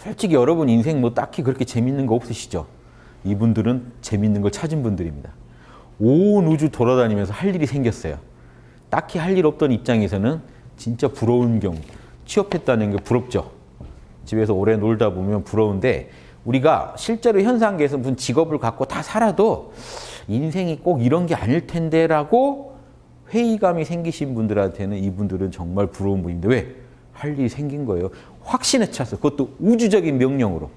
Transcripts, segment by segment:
솔직히 여러분 인생 뭐 딱히 그렇게 재밌는 거 없으시죠? 이분들은 재밌는 걸 찾은 분들입니다. 온 우주 돌아다니면서 할 일이 생겼어요. 딱히 할 일 없던 입장에서는 진짜 부러운 경우. 취업했다는 게 부럽죠. 집에서 오래 놀다 보면 부러운데 우리가 실제로 현상계에서 무슨 직업을 갖고 다 살아도 인생이 꼭 이런 게 아닐 텐데 라고 회의감이 생기신 분들한테는 이분들은 정말 부러운 분인데 왜? 할 일이 생긴 거예요. 확신에 찼어. 그것도 우주적인 명령으로.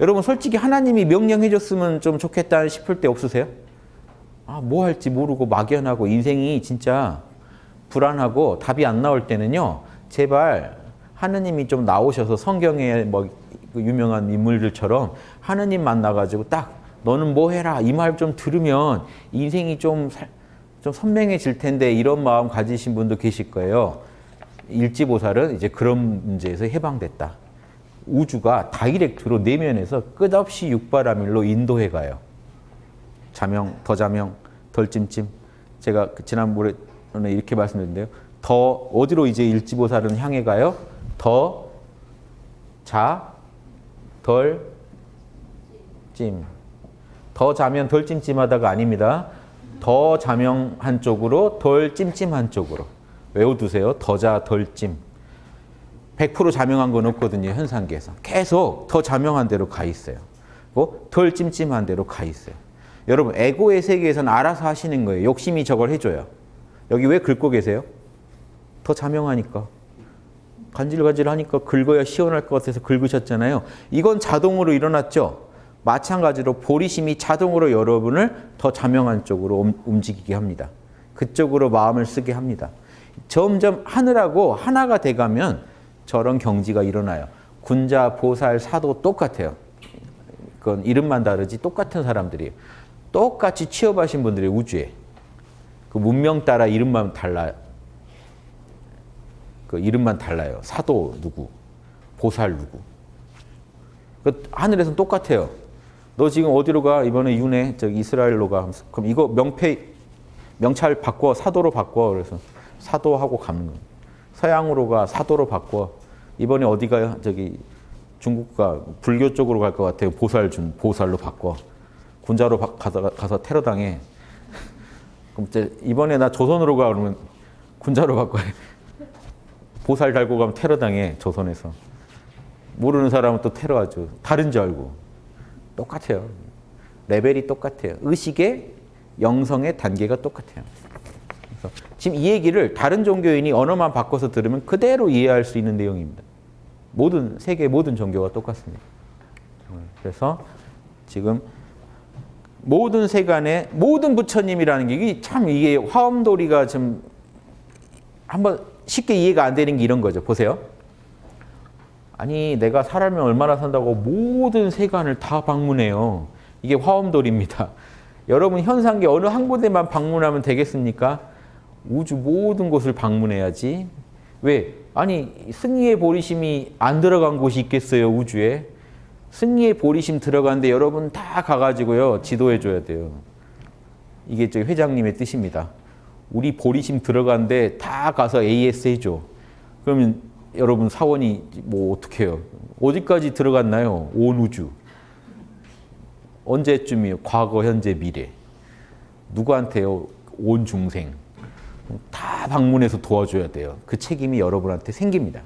여러분 솔직히 하나님이 명령해 줬으면 좀 좋겠다 싶을 때 없으세요? 아, 뭐 할지 모르고 막연하고 인생이 진짜 불안하고 답이 안 나올 때는요. 제발 하느님이 좀 나오셔서 성경에 뭐 유명한 인물들처럼 하느님 만나가지고 딱 너는 뭐 해라 이 말 좀 들으면 인생이 좀, 좀 선명해질 텐데 이런 마음 가지신 분도 계실 거예요. 일지보살은 이제 그런 문제에서 해방됐다. 우주가 다이렉트로 내면에서 끝없이 육바라밀로 인도해 가요. 자명, 더 자명, 덜 찜찜. 제가 그 지난번에 이렇게 말씀드렸는데요. 더 어디로 이제 일지보살은 향해 가요? 더 자, 덜 찜. 더 자면 덜 찜찜하다가 아닙니다. 더 자명한 쪽으로 덜 찜찜한 쪽으로. 외워두세요. 더 자, 덜 찜. 100% 자명한 건 없거든요. 현상계에서. 계속 더 자명한 대로 가 있어요. 덜 찜찜한 대로 가 있어요. 여러분 에고의 세계에서는 알아서 하시는 거예요. 욕심이 저걸 해줘요. 여기 왜 긁고 계세요? 더 자명하니까. 간질간질하니까 긁어야 시원할 것 같아서 긁으셨잖아요. 이건 자동으로 일어났죠. 마찬가지로 보리심이 자동으로 여러분을 더 자명한 쪽으로 움직이게 합니다. 그쪽으로 마음을 쓰게 합니다. 점점 하늘하고 하나가 돼가면 저런 경지가 일어나요. 군자, 보살, 사도 똑같아요. 그건 이름만 다르지 똑같은 사람들이에요. 똑같이 취업하신 분들이 우주에. 그 문명 따라 이름만 달라요. 그 이름만 달라요. 사도 누구, 보살 누구. 그 하늘에서는 똑같아요. 너 지금 어디로 가? 이번에 윤회 저기 이스라엘로 가. 그럼 이거 명패 명찰 바꿔 사도로 바꿔. 그래서 사도하고 가는 거. 서양으로 가 사도로 바꿔. 이번에 어디 가요? 저기 중국 가 불교 쪽으로 갈 것 같아요. 보살 준 보살로 바꿔. 군자로 가서, 가서 테러 당해. 그럼 이제 이번에 나 조선으로 가 그러면 군자로 바꿔. 보살 달고 가면 테러 당해 조선에서. 모르는 사람은 또 테러하죠. 다른 줄 알고. 똑같아요. 레벨이 똑같아요. 의식의 영성의 단계가 똑같아요. 지금 이 얘기를 다른 종교인이 언어만 바꿔서 들으면 그대로 이해할 수 있는 내용입니다. 모든 세계 모든 종교가 똑같습니다. 그래서 지금 모든 세간의 모든 부처님이라는 게 참 이게 화엄도리가 좀 한번 쉽게 이해가 안 되는 게 이런 거죠. 보세요. 아니 내가 살면 얼마나 산다고 모든 세간을 다 방문해요. 이게 화엄도리입니다. 여러분 현상계 어느 한 군데만 방문하면 되겠습니까? 우주 모든 곳을 방문해야지. 왜? 아니 승리의 보리심이 안 들어간 곳이 있겠어요 우주에. 승리의 보리심 들어가는데 여러분 다 가가지고요 지도해 줘야 돼요. 이게 저 회장님의 뜻입니다. 우리 보리심 들어간데 다 가서 AS 해줘. 그러면 여러분 사원이 뭐 어떻게 해요? 어디까지 들어갔나요? 온 우주. 언제쯤이요? 과거, 현재, 미래. 누구한테요? 온 중생. 다 방문해서 도와줘야 돼요. 그 책임이 여러분한테 생깁니다.